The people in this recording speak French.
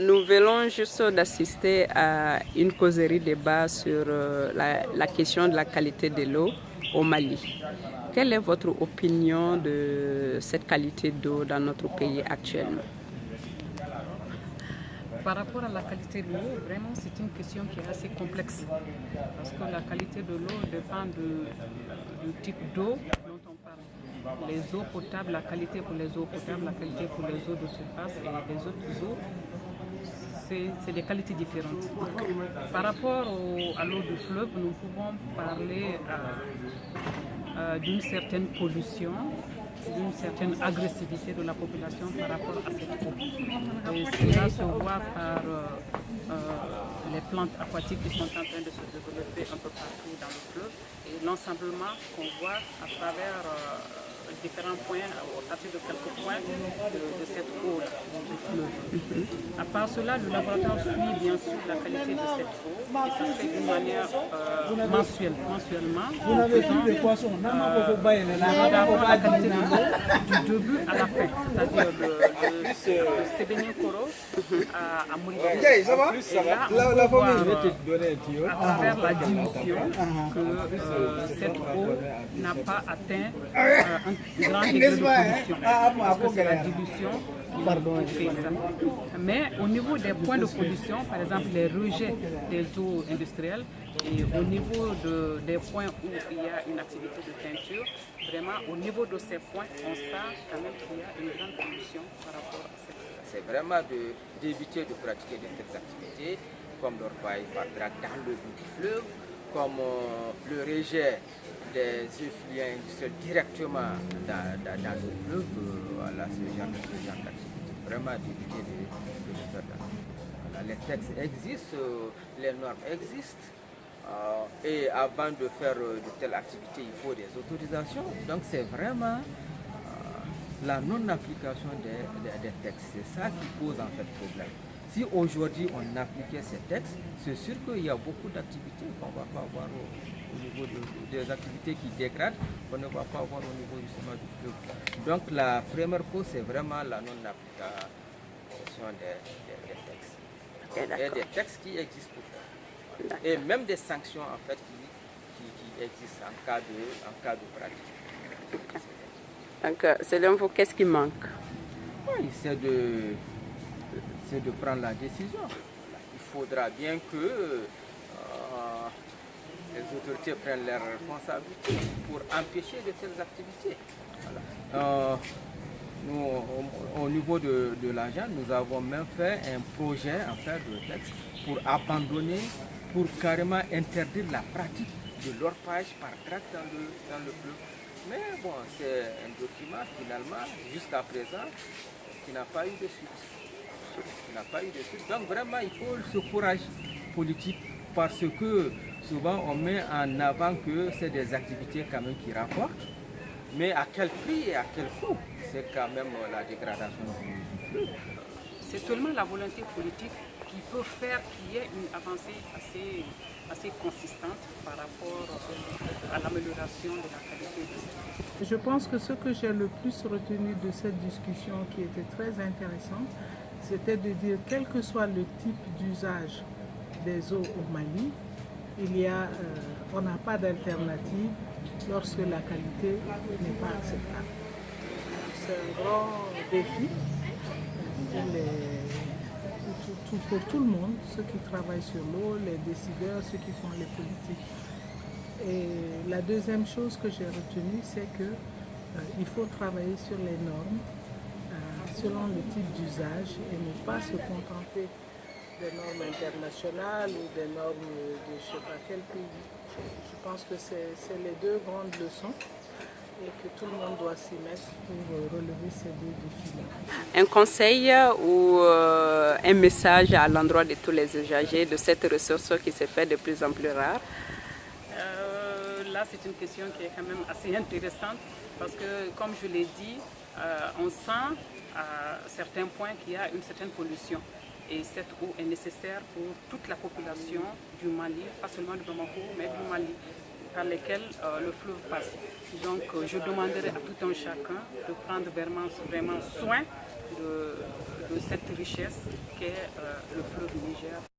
Nous venons juste d'assister à une causerie débat sur euh, la, question de la qualité de l'eau au Mali. Quelle est votre opinion de cette qualité d'eau dans notre pays actuellement? Par rapport à la qualité de l'eau, vraiment c'est une question qui est assez complexe. Parce que la qualité de l'eau dépend du type d'eau dont on parle. Les eaux potables, la qualité pour les eaux potables, la qualité pour les eaux de surface et les autres eaux c'est des qualités différentes. Par rapport à l'eau du fleuve, nous pouvons parler euh, euh, d'une certaine pollution, d'une certaine agressivité de la population par rapport à cette eau. Et cela se voit par euh, les plantes aquatiques qui sont en train de se développer un peu partout dans le fleuve et l'ensemblement qu'on voit à travers différents points, à partir de quelques points de, cette eau du fleuve. À part cela, le laboratoire suit bien sûr la qualité de cette eau et ça se fait d'une manière euh, mensuelle. Mensuellement, vous n'avez plus de poissons. Euh, la qualité de l'eau du début à la fin, c'est-à-dire de, de, de Koro à, à Mouribé. Et là, on peut voir, euh, à travers la dilution que euh, cette eau n'a pas atteint euh, un grand degré de pollution. Parce que c'est la dilution qui fait ça. Mais au niveau des points de pollution, par exemple les rejets des eaux industrielles, et au niveau de, des points où il y a une activité de teinture, vraiment au niveau de ces points, on sent quand même qu'il y a une grande pollution par rapport à cette C'est vraiment d'éviter de, pratiquer de telles activités, comme l'orpaille par drague dans le bout du fleuve, comme euh, le rejet des directement dans, dans, le fleuve, euh, voilà, ce genre, d'activité. Vraiment de, de, ça. les textes existent, euh, les normes existent, et avant de faire de telles activités, il faut des autorisations. Donc c'est vraiment la non-application des, des, textes. C'est ça qui pose en fait problème. Si aujourd'hui on appliquait ces textes, c'est sûr qu'il y a beaucoup d'activités qu'on ne va pas avoir au, niveau des activités qui dégradent, qu'on ne va pas avoir au niveau justement du fleuve. Donc la première cause, c'est vraiment la non-application des, textes. Et des textes qui existent pour Et même des sanctions en fait qui, existent en cas de, en cas de pratique. Donc, euh, selon vous, qu'est-ce qui manque? Oui, c'est de de prendre la décision. Il faudra bien que les autorités prennent leurs responsabilités pour empêcher de telles activités. Euh, nous, au, niveau de, de l'agent, nous avons même fait un projet en fait de texte pour abandonner, pour carrément interdire la pratique de l'orpage par tract dans le, dans le fleuve. Mais bon, c'est un document finalement, jusqu'à présent, qui n'a pas eu de suite n'a pas eu de suite. Donc vraiment, il faut ce courage politique parce que souvent on met en avant que c'est des activités quand même qui rapportent. Mais à quel prix et à quel coût C'est quand même la dégradation du. C'est seulement la volonté politique qui peut faire qu'il y ait une avancée assez, assez consistante par rapport à l'amélioration de la qualité de Je pense que ce que j'ai le plus retenu de cette discussion qui était très intéressante, c'était de dire quel que soit le type d'usage des eaux au Mali, il y a, euh, on n'a pas d'alternative lorsque la qualité n'est pas acceptable. C'est un grand défi pour, tout le monde, ceux qui travaillent sur l'eau, les décideurs, ceux qui font les politiques. Et la deuxième chose que j'ai retenue, c'est qu'il euh, faut travailler sur les normes selon le type d'usage et ne pas se contenter des normes internationales ou des normes de je ne sais pas quel pays. Je pense que c'est les deux grandes leçons et que tout le monde doit s'y mettre pour relever ces deux défis-là. Un conseil ou euh, un message à l'endroit de tous les usagers de cette ressource qui se fait de plus en plus rare? Euh, Là, c'est une question qui est quand même assez intéressante parce que, comme je l'ai dit, euh, on sent à certains points qu'il y a une certaine pollution. Et cette eau est nécessaire pour toute la population du Mali, pas seulement du Bamako, mais du Mali. par lesquelles le fleuve passe. Donc je demanderai à tout un chacun de prendre vraiment, vraiment soin de, cette richesse qu'est le fleuve Niger.